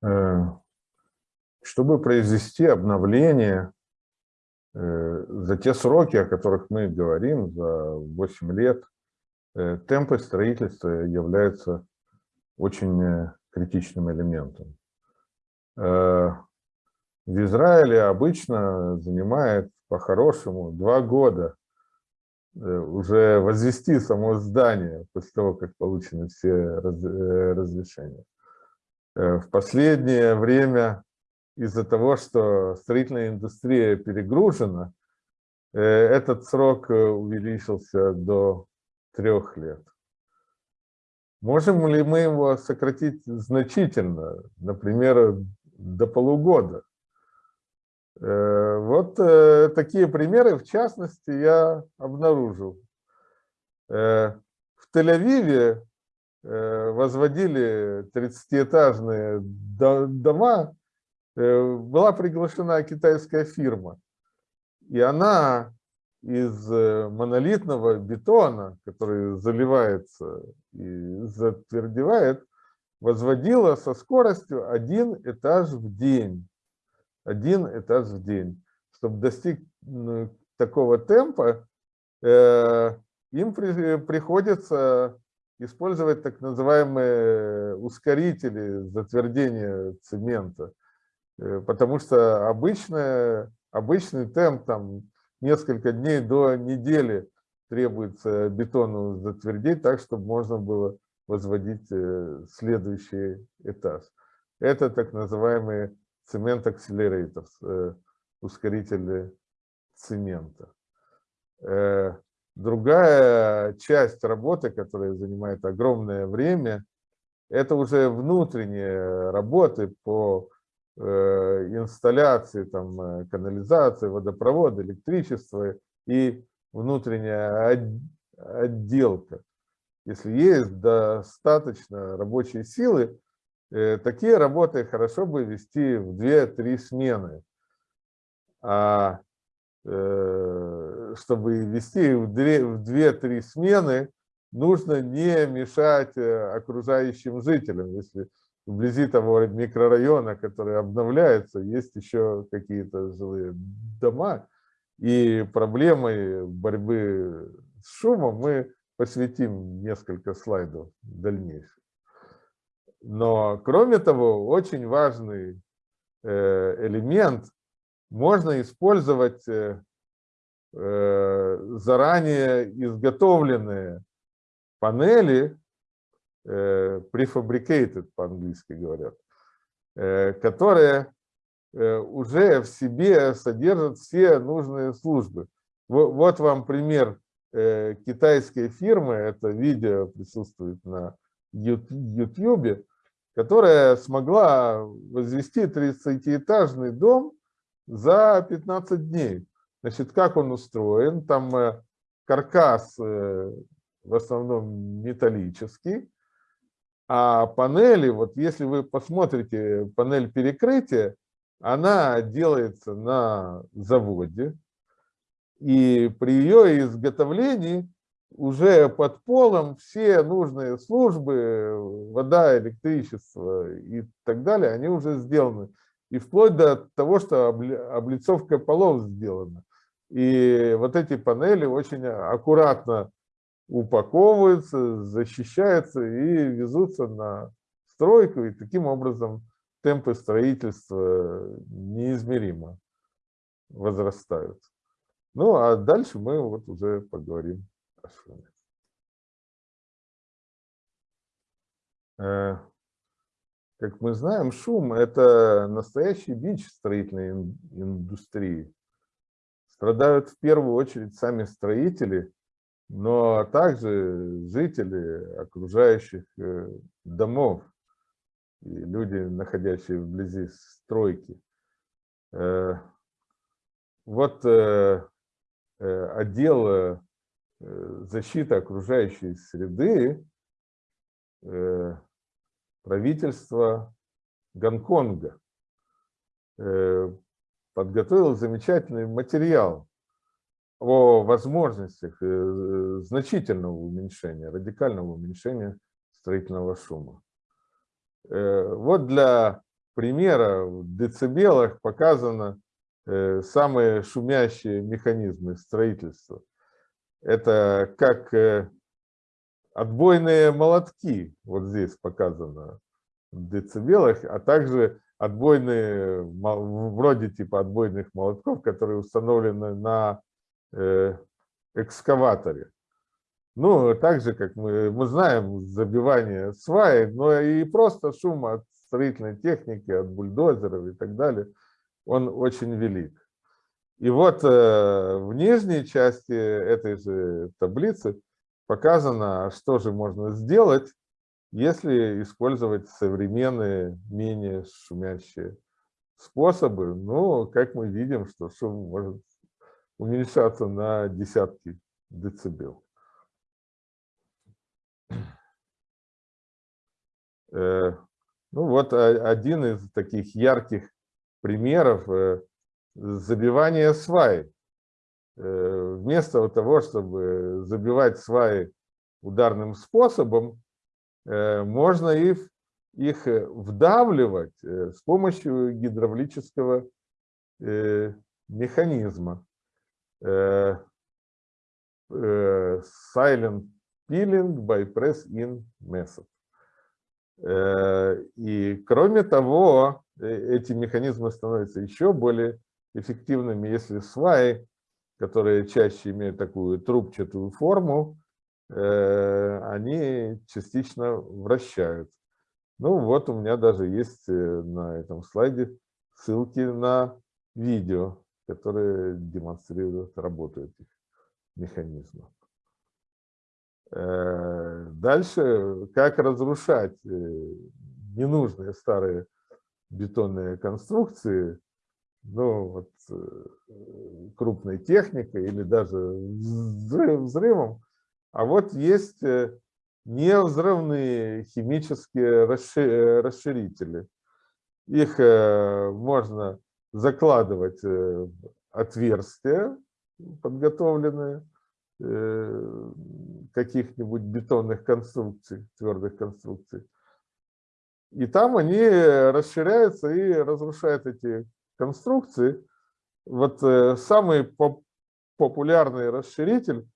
чтобы произвести обновление за те сроки, о которых мы говорим, за 8 лет, темпы строительства являются очень критичным элементом. В Израиле обычно занимает по-хорошему два года Э, уже возвести само здание после того, как получены все э, разрешения. Э, в последнее время из-за того, что строительная индустрия перегружена, этот срок увеличился до трех лет. Можем ли мы его сократить значительно, например, до полугода? Э, вот э, такие примеры, в частности, я обнаружил. Э, в Тель-Авиве возводили 30-этажные дома, была приглашена китайская фирма, и она из монолитного бетона, который заливается и затвердевает, возводила со скоростью один этаж в день один этаж в день. Чтобы достичь ну, такого темпа, э, им приходится использовать так называемые ускорители затвердения цемента, э, потому что обычная, обычный темп, там несколько дней до недели требуется бетону затвердеть так, чтобы можно было возводить э, следующий этаж. Это так называемые цемент акселератор, э, ускорители цемента. Э, другая часть работы, которая занимает огромное время, это уже внутренние работы по э, инсталляции там, канализации, водопровода, электричества и внутренняя отделка. Если есть достаточно рабочей силы, Э, такие работы хорошо бы вести в 2-3 смены. А э, чтобы вести в 2-3 смены, нужно не мешать э, окружающим жителям. Если вблизи того микрорайона, который обновляется, есть еще какие-то жилые дома, и проблемой борьбы с шумом мы посвятим несколько слайдов дальнейших. Но, кроме того, очень важный э, элемент можно использовать э, заранее изготовленные панели, prefabricated по-английски говорят, которые уже в себе содержат все нужные службы. Вот вам пример китайской фирмы, это видео присутствует на YouTube, которая смогла возвести 30-этажный дом за 15 дней. Значит, как он устроен? Там э, каркас э, в основном металлический, а панели, вот если вы посмотрите панель перекрытия, она делается на заводе, и при ее изготовлении уже под полом все нужные службы, вода, электричество и так далее, они уже сделаны. И вплоть до того, что облицовка полов сделана. И вот эти панели очень аккуратно упаковываются, защищаются и везутся на стройку, и таким образом темпы строительства неизмеримо возрастают. Ну, а дальше мы вот уже поговорим Э, как мы знаем, шум – это настоящий бич строительной индустрии. Страдают в первую очередь сами строители, но также жители окружающих э, домов и люди, находящие вблизи стройки. Э, вот отдел Э, защита окружающей среды правительства Гонконга подготовил замечательный материал о возможностях значительного уменьшения, радикального уменьшения строительного шума. Вот для примера в децибелах показано э, самые шумящие механизмы строительства. Это как э, отбойные молотки, вот здесь показано в децибелах, а также отбойные, вроде типа отбойных молотков, которые установлены на э, экскаваторе. Ну, так же, как мы, мы знаем, забивание сваи, но и просто шум от строительной техники, от бульдозеров и так далее, он очень велик. И вот э, в нижней части этой же таблицы показано, что же можно сделать, если использовать современные, менее шумящие способы. Ну, как мы видим, что шум может уменьшаться на десятки децибел. Э, ну вот один из таких ярких примеров э, забивания свай. Э, вместо того, чтобы забивать сваи ударным способом, можно их, их вдавливать с помощью гидравлического механизма. Silent peeling by press-in method. Э, и кроме того, э, эти механизмы становятся еще более эффективными, если сваи, которые чаще имеют такую трубчатую форму, э, они частично вращают. Ну вот у меня даже есть на этом слайде ссылки на видео, которые демонстрируют работу этих механизмов. Э, дальше, как разрушать э, ненужные старые бетонные конструкции, ну, вот, э, крупной техникой или даже взрывом. А вот есть невзрывные химические расширители. Их можно закладывать в отверстия подготовленные, Э, каких-нибудь бетонных конструкций, твердых конструкций. И там они расширяются и разрушают эти конструкции. Вот э, самый популярный расширитель,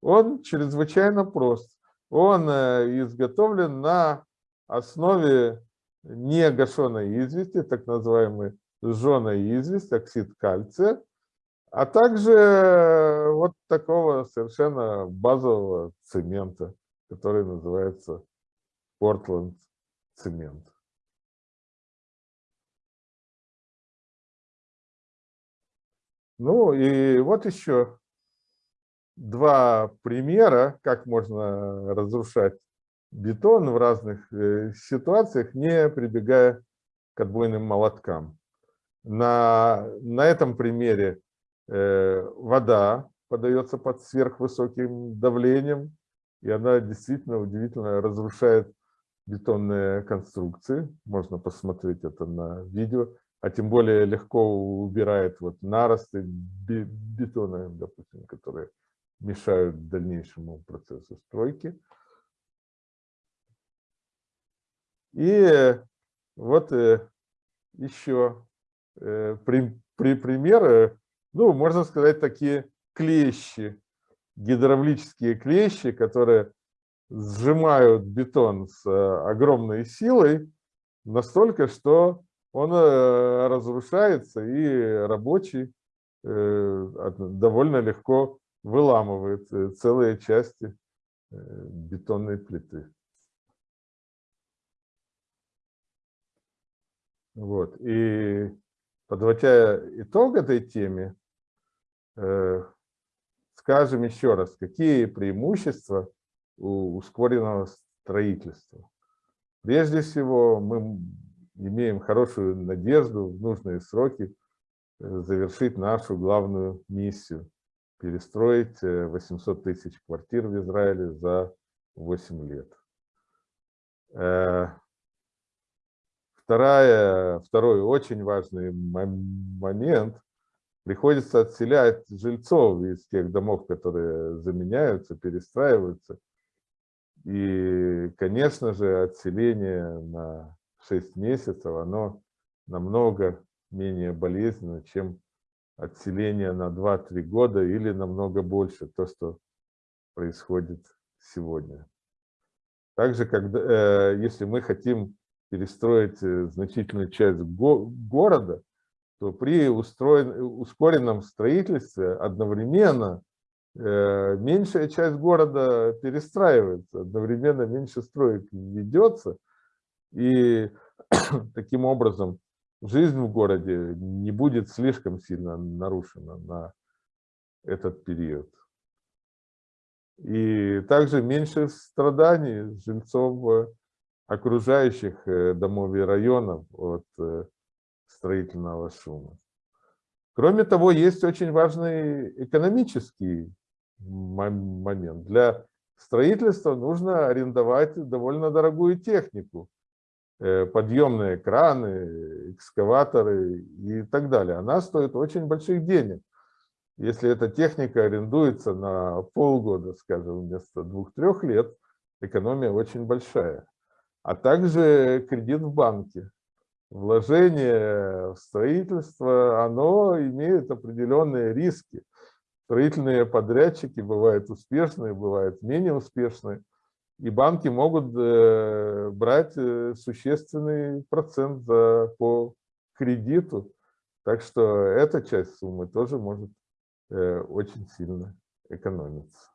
он чрезвычайно прост. Он э, изготовлен на основе негашенной извести, так называемой сжженной известь, оксид кальция, а также э, вот такого совершенно базового цемента, который называется Портленд цемент. Ну и вот еще два примера, как можно разрушать бетон в разных э, ситуациях, не прибегая к отбойным молоткам. На, на этом примере Э, вода подается под сверхвысоким давлением, и она действительно удивительно разрушает бетонные конструкции. Можно посмотреть это на видео. А тем более легко убирает вот наросты бетона, допустим, которые мешают дальнейшему процессу стройки. И вот э, еще э, при, при примеры ну, можно сказать, такие клещи, гидравлические клещи, которые сжимают бетон с э, огромной силой, настолько, что он разрушается, и рабочий довольно легко выламывает целые части бетонной плиты. Вот. И подводя итог этой теме, э, скажем еще раз, какие преимущества у ускоренного строительства. Прежде всего, мы имеем хорошую надежду в нужные сроки э, завершить нашу главную миссию – перестроить 800 э, тысяч квартир в Израиле за 8 лет. Вторая, второй очень важный момент – приходится отселять жильцов из тех домов, которые заменяются, перестраиваются. И, конечно же, отселение на 6 месяцев, оно намного менее болезненно, чем отселение на 2-3 года или намного больше, то, что происходит сегодня. Также, когда, э, если мы хотим перестроить э, значительную часть го города, то при устроен, ускоренном строительстве одновременно э, меньшая часть города перестраивается, одновременно меньше строек ведется, и таким образом жизнь в городе не будет слишком сильно нарушена на этот период. И также меньше страданий жильцов окружающих э, домов и районов от э, строительного шума. Кроме того, есть очень важный экономический момент. Для строительства нужно арендовать довольно дорогую технику. Э, подъемные краны, экскаваторы и так далее. Она стоит очень больших денег. Если эта техника арендуется на полгода, скажем, вместо двух-трех лет, экономия очень большая. А также кредит в банке. Вложение в строительство, оно имеет определенные риски. Строительные подрядчики бывают успешные, бывают менее успешные. И банки могут э, брать э, существенный процент за, по кредиту. Так что эта часть суммы тоже может э, очень сильно экономиться.